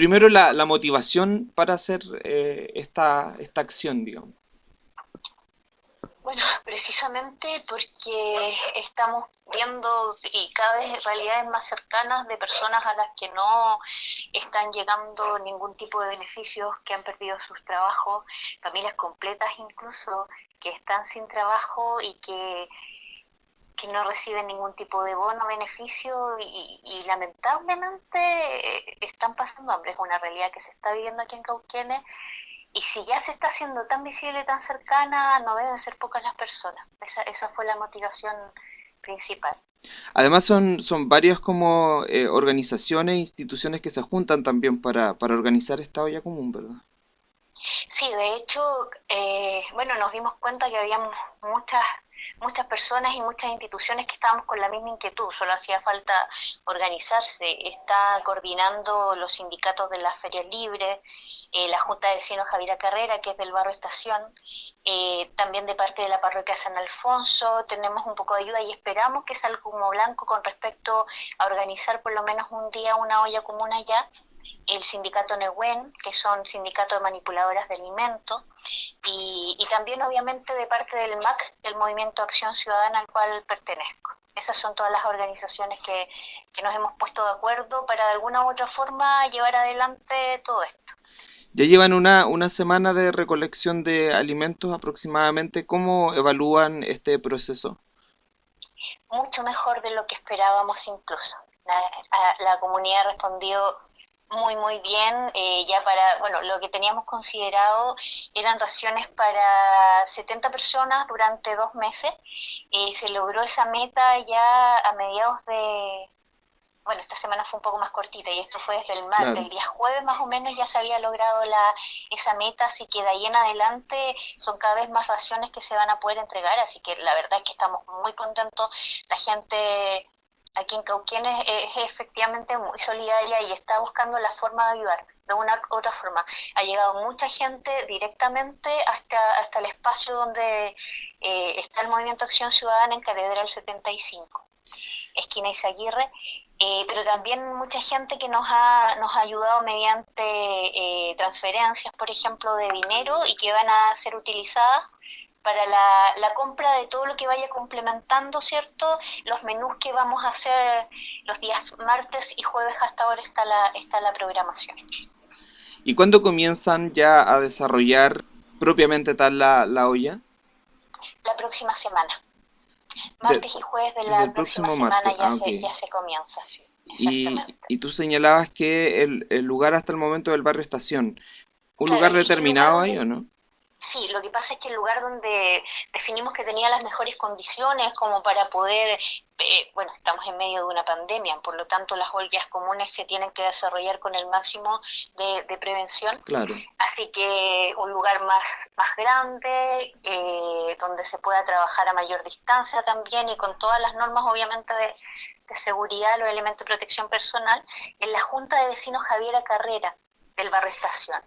primero la, la motivación para hacer eh, esta, esta acción, digamos. Bueno, precisamente porque estamos viendo y cada vez realidades más cercanas de personas a las que no están llegando ningún tipo de beneficios, que han perdido sus trabajos, familias completas incluso, que están sin trabajo y que, que no reciben ningún tipo de bono, beneficio y, lamentablemente están pasando hambre. Es una realidad que se está viviendo aquí en Cauquenes y si ya se está haciendo tan visible, tan cercana, no deben ser pocas las personas. Esa, esa fue la motivación principal. Además son, son varias como eh, organizaciones e instituciones que se juntan también para, para organizar esta olla común, ¿verdad? Sí, de hecho, eh, bueno, nos dimos cuenta que había muchas muchas personas y muchas instituciones que estábamos con la misma inquietud, solo hacía falta organizarse. Está coordinando los sindicatos de las ferias libres, eh, la Junta de Vecinos Javiera Carrera, que es del barrio Estación, eh, también de parte de la parroquia San Alfonso, tenemos un poco de ayuda y esperamos que salga como blanco con respecto a organizar por lo menos un día una olla común allá el sindicato Nehuen, que son sindicatos de manipuladoras de alimentos, y, y, también obviamente de parte del MAC, el Movimiento Acción Ciudadana al cual pertenezco. Esas son todas las organizaciones que, que nos hemos puesto de acuerdo para de alguna u otra forma llevar adelante todo esto. Ya llevan una, una semana de recolección de alimentos aproximadamente. ¿Cómo evalúan este proceso? Mucho mejor de lo que esperábamos incluso. La, la comunidad respondió muy, muy bien. Eh, ya para, bueno, lo que teníamos considerado eran raciones para 70 personas durante dos meses. y se logró esa meta ya a mediados de, bueno, esta semana fue un poco más cortita y esto fue desde el martes, el día jueves más o menos ya se había logrado la, esa meta, así que de ahí en adelante son cada vez más raciones que se van a poder entregar, así que la verdad es que estamos muy contentos, la gente aquí en Cauquienes es, efectivamente muy solidaria y está buscando la forma de ayudar de una u otra forma. Ha llegado mucha gente directamente hasta, hasta el espacio donde eh, está el Movimiento Acción Ciudadana en Catedral 75, esquina Izaguirre, eh, pero también mucha gente que nos ha, nos ha ayudado mediante eh, transferencias, por ejemplo, de dinero y que van a ser utilizadas para la, la, compra de todo lo que vaya complementando, ¿cierto? Los menús que vamos a hacer los días martes y jueves hasta ahora está la, está la programación. ¿Y cuándo comienzan ya a desarrollar propiamente tal la, la olla? La próxima semana. Martes y jueves de la próxima semana ya, ah, se, ya se comienza, sí. Y, y, tú señalabas que el, el, lugar hasta el momento del barrio Estación, ¿un lugar determinado ahí o no? Sí, lo que pasa es que el lugar donde definimos que tenía las mejores condiciones como para poder, eh, bueno, estamos en medio de una pandemia, por lo tanto las ollas comunes se tienen que desarrollar con el máximo de, prevención. Claro. Así que un lugar más, más grande, eh, donde se pueda trabajar a mayor distancia también y con todas las normas obviamente de, de seguridad, los elementos de protección personal, en la Junta de Vecinos Javiera Carrera del barrio Estación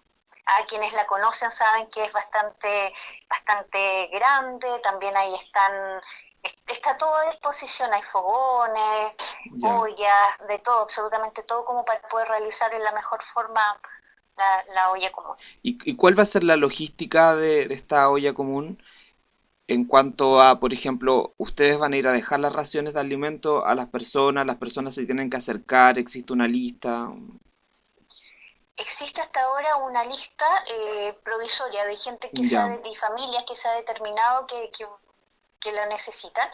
a quienes la conocen saben que es bastante, bastante grande, también ahí están, está todo a disposición, hay fogones, ollas, de todo, absolutamente todo como para poder realizar en la mejor forma la, olla común. ¿Y, cuál va a ser la logística de, de esta olla común? en cuanto a, por ejemplo, ustedes van a ir a dejar las raciones de alimento a las personas, las personas se tienen que acercar, existe una lista. Existe hasta ahora una lista eh, provisoria de gente que se ha, de familias que se ha determinado que, que, que lo necesitan,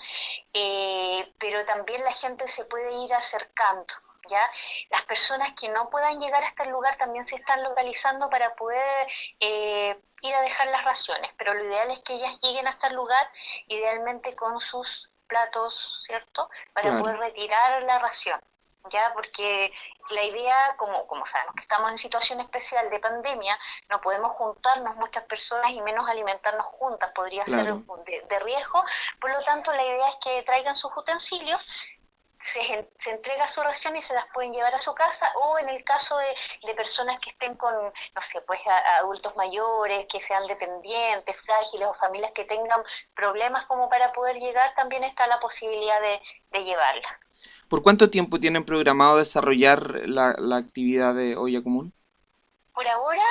eh, pero también la gente se puede ir acercando. ¿Ya? Las personas que no puedan llegar hasta el lugar también se están localizando para poder eh, ir a dejar las raciones, pero lo ideal es que ellas lleguen hasta el lugar, idealmente con sus platos, ¿cierto? Para poder retirar la ración. ¿Ya? Porque la idea, como, como sabemos que estamos en situación especial de pandemia, no podemos juntarnos muchas personas y menos alimentarnos juntas, podría ser de, riesgo, por lo tanto la idea es que traigan sus utensilios, se, se, entrega su ración y se las pueden llevar a su casa o en el caso de, de personas que estén con, no sé, pues adultos mayores, que sean dependientes, frágiles o familias que tengan problemas como para poder llegar, también está la posibilidad de, de llevarla. ¿Por cuánto tiempo tienen programado desarrollar la, la actividad de olla común? Por ahora,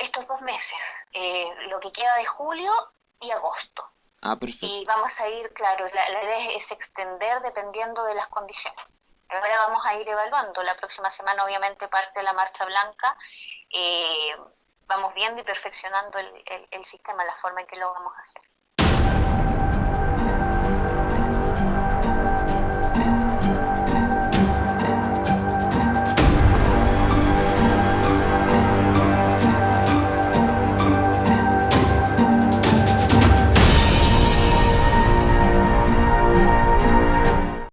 estos dos meses, eh, lo que queda de julio y agosto. Ah, perfecto. Y vamos a ir, claro, la, idea es extender dependiendo de las condiciones. Ahora vamos a ir evaluando. La próxima semana, obviamente, parte la marcha blanca. Eh, vamos viendo y perfeccionando el, el sistema, la forma en que lo vamos a hacer.